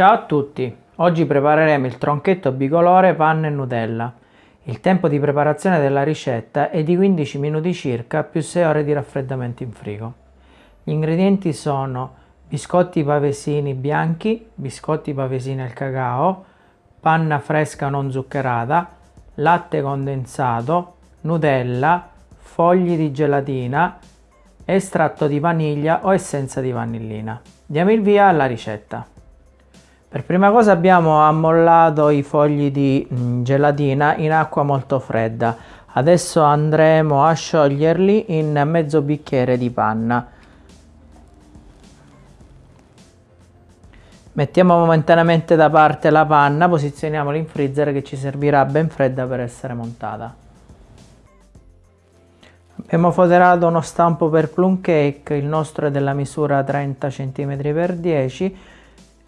Ciao a tutti! Oggi prepareremo il tronchetto bicolore panna e Nutella. Il tempo di preparazione della ricetta è di 15 minuti circa più 6 ore di raffreddamento in frigo. Gli ingredienti sono biscotti pavesini bianchi, biscotti pavesini al cacao, panna fresca non zuccherata, latte condensato, Nutella, fogli di gelatina, estratto di vaniglia o essenza di vanillina. Diamo il via alla ricetta. Per prima cosa abbiamo ammollato i fogli di mm, gelatina in acqua molto fredda. Adesso andremo a scioglierli in mezzo bicchiere di panna. Mettiamo momentaneamente da parte la panna, posizioniamola in freezer che ci servirà ben fredda per essere montata. Abbiamo foderato uno stampo per plum cake, il nostro è della misura 30 cm x 10 e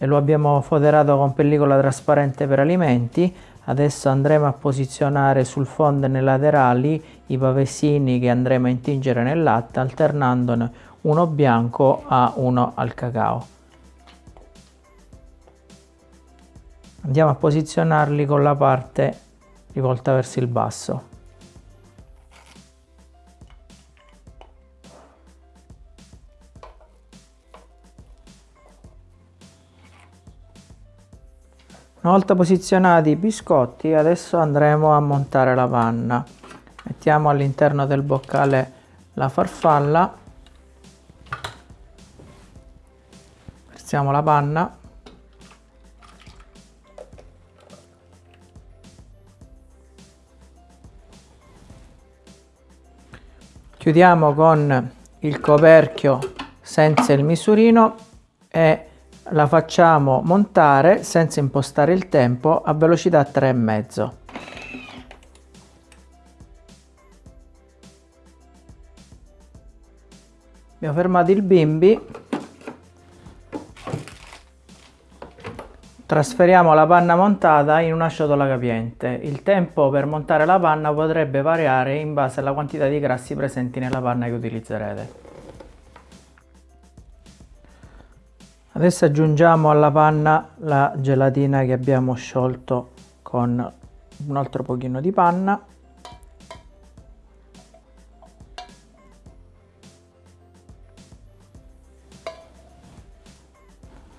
lo abbiamo foderato con pellicola trasparente per alimenti. Adesso andremo a posizionare sul fondo nei laterali i pavesini che andremo a intingere nel latte alternandone uno bianco a uno al cacao. Andiamo a posizionarli con la parte rivolta verso il basso Una volta posizionati i biscotti adesso andremo a montare la panna. Mettiamo all'interno del boccale la farfalla, versiamo la panna, chiudiamo con il coperchio senza il misurino e la facciamo montare senza impostare il tempo a velocità 3,5. Abbiamo fermato il bimbi, trasferiamo la panna montata in una ciotola capiente. Il tempo per montare la panna potrebbe variare in base alla quantità di grassi presenti nella panna che utilizzerete. Adesso aggiungiamo alla panna la gelatina che abbiamo sciolto con un altro pochino di panna.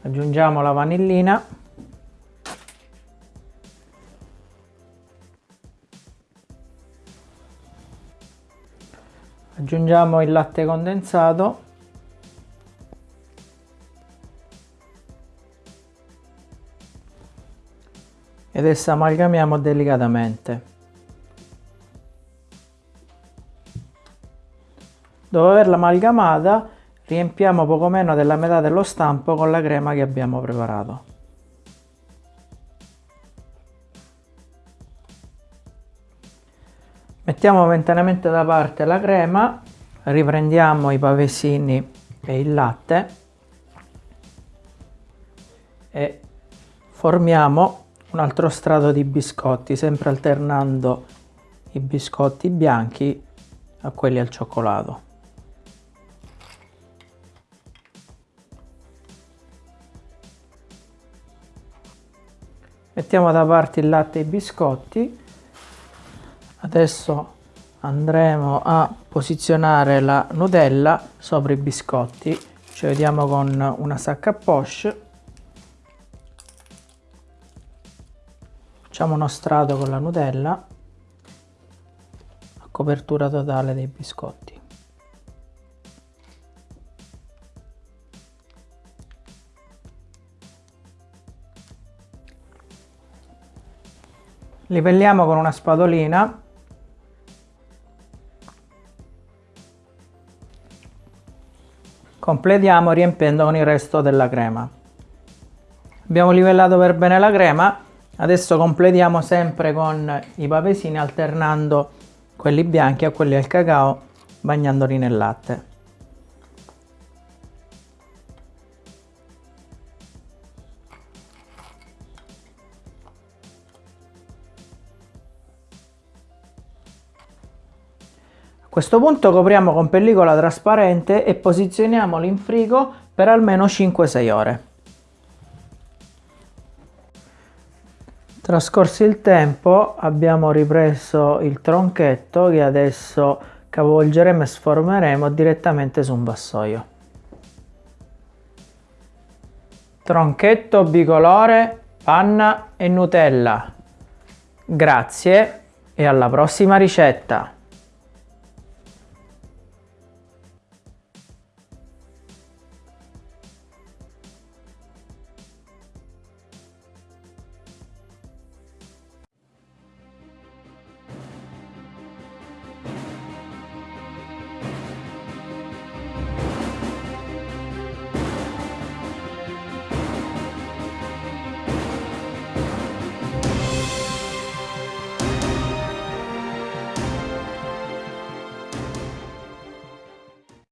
Aggiungiamo la vanillina. Aggiungiamo il latte condensato. E adesso amalgamiamo delicatamente. Dopo averla amalgamata riempiamo poco meno della metà dello stampo con la crema che abbiamo preparato. Mettiamo momentaneamente da parte la crema, riprendiamo i pavesini e il latte e formiamo un altro strato di biscotti sempre alternando i biscotti bianchi a quelli al cioccolato. Mettiamo da parte il latte e i biscotti. Adesso andremo a posizionare la Nutella sopra i biscotti. Ci vediamo con una sacca a poche facciamo uno strato con la Nutella a copertura totale dei biscotti. Livelliamo con una spadolina completiamo riempiendo con il resto della crema. Abbiamo livellato per bene la crema Adesso completiamo sempre con i pavesini alternando quelli bianchi a quelli al cacao bagnandoli nel latte. A questo punto copriamo con pellicola trasparente e posizioniamolo in frigo per almeno 5-6 ore. Trascorso il tempo abbiamo ripreso il tronchetto che adesso capovolgeremo e sformeremo direttamente su un vassoio. Tronchetto bicolore, panna e Nutella. Grazie e alla prossima ricetta!